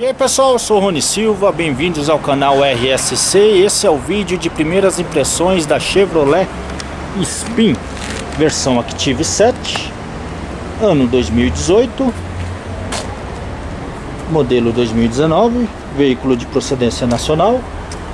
E aí pessoal, eu sou o Rony Silva, bem-vindos ao canal RSC Esse é o vídeo de primeiras impressões da Chevrolet Spin Versão Active 7 Ano 2018 Modelo 2019 Veículo de procedência nacional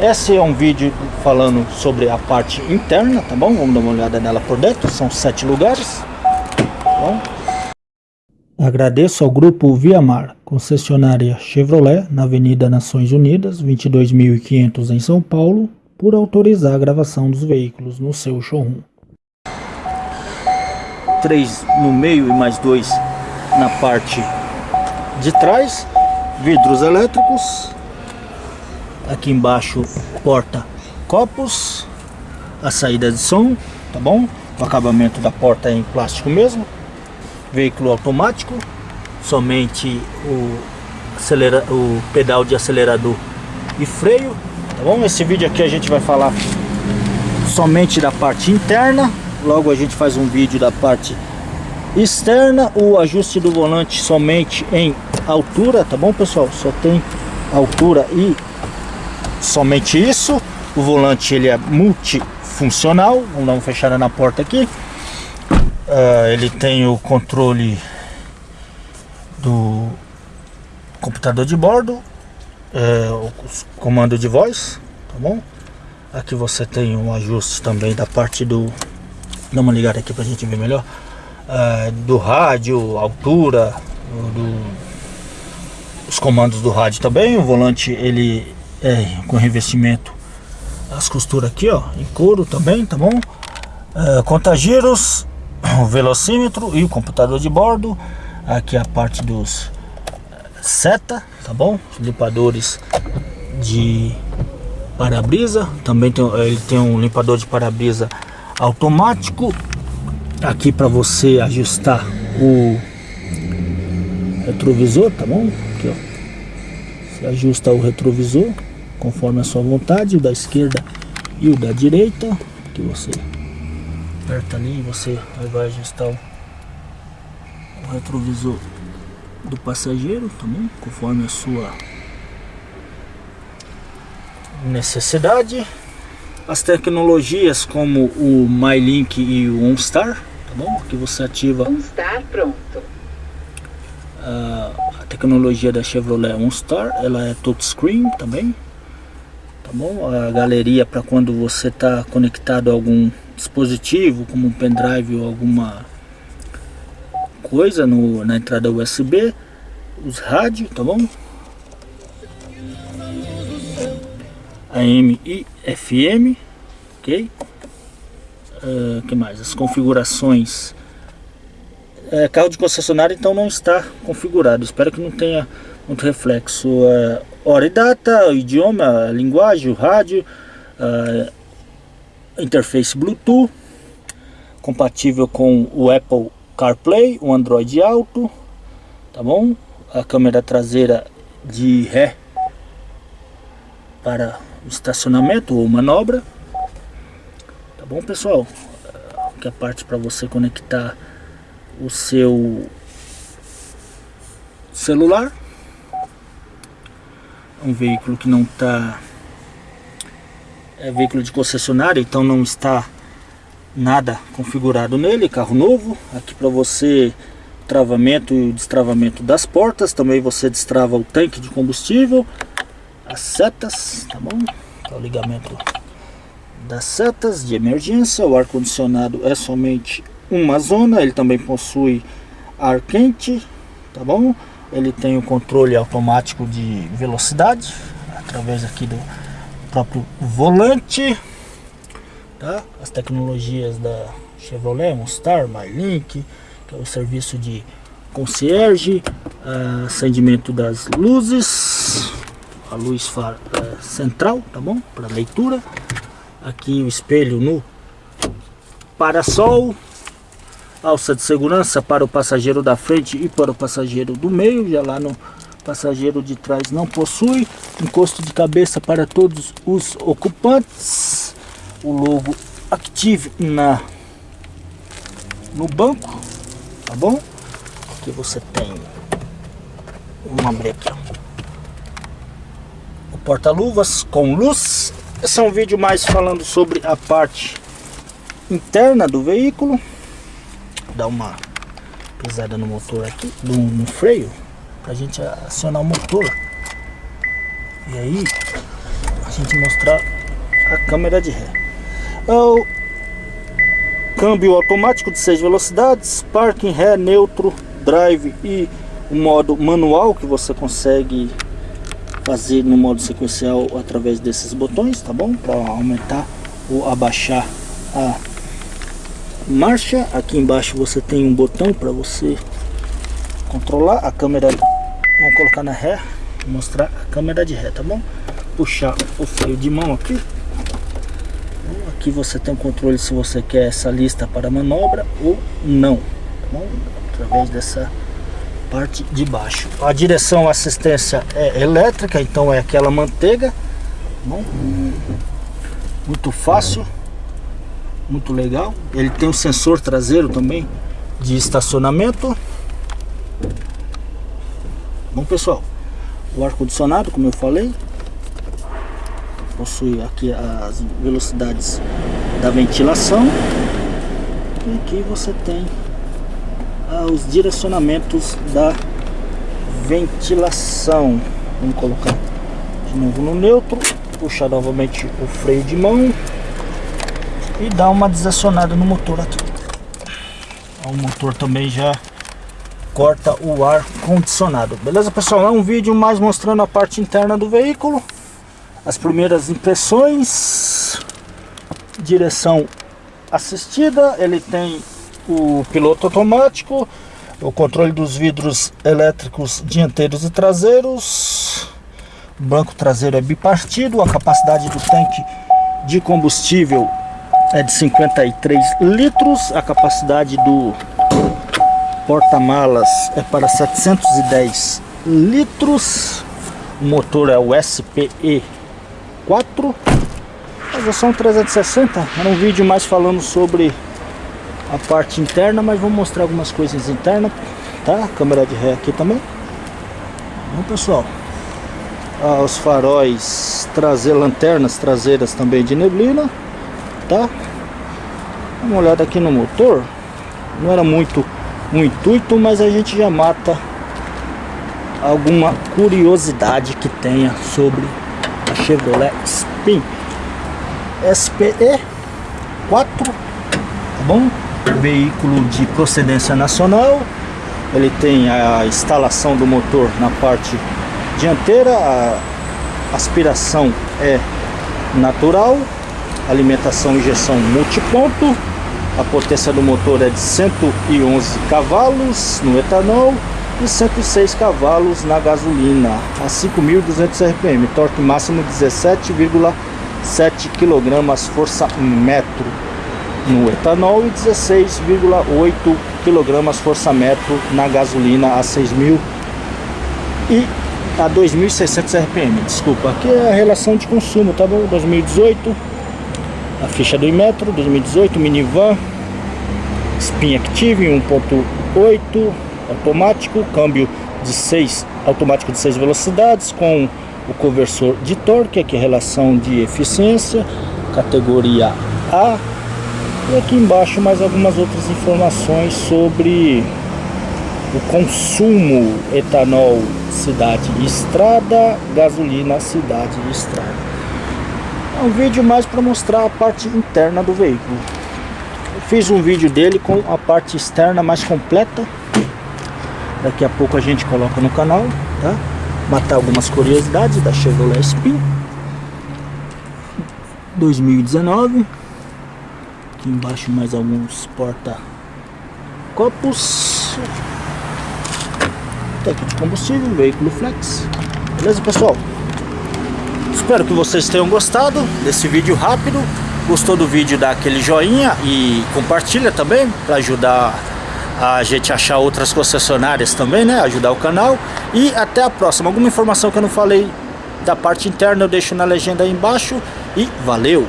Esse é um vídeo falando sobre a parte interna, tá bom? Vamos dar uma olhada nela por dentro, são sete lugares tá bom? Agradeço ao Grupo Viamar, concessionária Chevrolet, na Avenida Nações Unidas, 22.500 em São Paulo, por autorizar a gravação dos veículos no seu showroom. Três no meio e mais dois na parte de trás, vidros elétricos, aqui embaixo porta copos, a saída de som, tá bom? O acabamento da porta é em plástico mesmo, veículo automático, somente o, acelera, o pedal de acelerador e freio, tá bom? Esse vídeo aqui a gente vai falar somente da parte interna, logo a gente faz um vídeo da parte externa, o ajuste do volante somente em altura, tá bom pessoal? Só tem altura e somente isso, o volante ele é multifuncional, vamos dar uma fechada na porta aqui, Uh, ele tem o controle do computador de bordo, é, o comando de voz, tá bom? Aqui você tem um ajuste também da parte do... Dá uma ligada aqui pra gente ver melhor. Uh, do rádio, altura, do, os comandos do rádio também. O volante ele é com revestimento, as costuras aqui ó, em couro também, tá bom? Uh, contagiros o velocímetro e o computador de bordo. Aqui a parte dos seta tá bom? Limpadores de para-brisa. Também tem ele tem um limpador de para-brisa automático. Aqui para você ajustar o retrovisor tá bom? Aqui ó. Você ajusta o retrovisor conforme a sua vontade o da esquerda e o da direita que você aperta ali e você vai ajustar o, o retrovisor do passageiro, tá bom? Conforme a sua necessidade. As tecnologias como o MyLink e o OnStar, tá bom? Que você ativa. OnStar pronto. A, a tecnologia da Chevrolet OnStar, ela é touchscreen também, tá bom? A galeria para quando você está conectado a algum dispositivo, como um pendrive ou alguma coisa no, na entrada USB, os rádios, tá bom? AM e FM, ok? Uh, que mais? As configurações. É, carro de concessionário então não está configurado. Espero que não tenha muito reflexo. Uh, hora e data, o idioma, a linguagem, o rádio. Uh, interface Bluetooth, compatível com o Apple CarPlay, o Android Auto, tá bom? A câmera traseira de ré para estacionamento ou manobra, tá bom pessoal? Que é a parte para você conectar o seu celular, um veículo que não está é veículo de concessionária, então não está nada configurado nele, carro novo. Aqui para você travamento e destravamento das portas, também você destrava o tanque de combustível, as setas, tá bom? Tá o ligamento das setas de emergência, o ar condicionado é somente uma zona, ele também possui ar quente, tá bom? Ele tem o controle automático de velocidade através aqui do próprio volante, tá? As tecnologias da Chevrolet, Monstar, MyLink, que é o serviço de concierge, uh, acendimento das luzes, a luz uh, central, tá bom? Para leitura. Aqui o espelho no parasol, alça de segurança para o passageiro da frente e para o passageiro do meio, já lá no passageiro de trás não possui encosto de cabeça para todos os ocupantes o logo Active na no banco tá bom aqui você tem abrir aqui ó. porta-luvas com luz. Esse é um vídeo mais falando sobre a parte interna do veículo. Dá uma pisada no motor aqui, no, no freio, para a gente acionar o motor. E aí, a gente mostrar a câmera de ré. É o câmbio automático de 6 velocidades, parking, ré, neutro, drive e o modo manual que você consegue fazer no modo sequencial através desses botões, tá bom? Para aumentar ou abaixar a marcha. Aqui embaixo você tem um botão para você controlar a câmera. Vamos colocar na ré, mostrar a câmera de ré, tá bom? Puxar o freio de mão aqui. Aqui você tem o controle se você quer essa lista para manobra ou não, tá bom? Através dessa parte de baixo. A direção assistência é elétrica, então é aquela manteiga. Tá bom? Muito fácil muito legal. Ele tem um sensor traseiro também de estacionamento. Bom pessoal, o ar condicionado, como eu falei, possui aqui as velocidades da ventilação e aqui você tem ah, os direcionamentos da ventilação. Vamos colocar de novo no neutro, puxar novamente o freio de mão e dar uma desacionada no motor aqui. O motor também já corta o ar condicionado. Beleza, pessoal? É um vídeo mais mostrando a parte interna do veículo. As primeiras impressões. Direção assistida. Ele tem o piloto automático. O controle dos vidros elétricos dianteiros e traseiros. O banco traseiro é bipartido. A capacidade do tanque de combustível é de 53 litros, a capacidade do porta-malas é para 710 litros, o motor é o SPE 4, a versão 360, era um vídeo mais falando sobre a parte interna, mas vou mostrar algumas coisas internas, tá? Câmera de ré aqui também. Bom pessoal, ah, os faróis trazer lanternas traseiras também de neblina, tá? Dá uma olhada aqui no motor. Não era muito um intuito, mas a gente já mata alguma curiosidade que tenha sobre a Chevrolet Spin SPE 4, tá bom? Veículo de procedência nacional. Ele tem a instalação do motor na parte dianteira, a aspiração é natural, alimentação injeção multiponto a potência do motor é de 111 cavalos no etanol e 106 cavalos na gasolina a 5.200 RPM, torque máximo 17,7 kg força metro no etanol e 16,8 kg força metro na gasolina a 6.000 e a 2.600 RPM. Desculpa, aqui é a relação de consumo, tá bom? 2018 a ficha do Imetro 2018 minivan Spin Active 1.8 automático câmbio de 6 automático de 6 velocidades com o conversor de torque aqui relação de eficiência categoria A e aqui embaixo mais algumas outras informações sobre o consumo etanol cidade e estrada gasolina cidade e estrada é um vídeo mais para mostrar a parte interna do veículo. Fiz um vídeo dele com a parte externa mais completa. Daqui a pouco a gente coloca no canal, tá? Matar algumas curiosidades da Chevrolet Spin 2019. Aqui embaixo mais alguns porta copos. Tanque de combustível, veículo flex. Beleza, pessoal? Espero que vocês tenham gostado desse vídeo rápido. Gostou do vídeo, dá aquele joinha e compartilha também para ajudar a gente achar outras concessionárias também, né? Ajudar o canal. E até a próxima. Alguma informação que eu não falei da parte interna eu deixo na legenda aí embaixo. E valeu!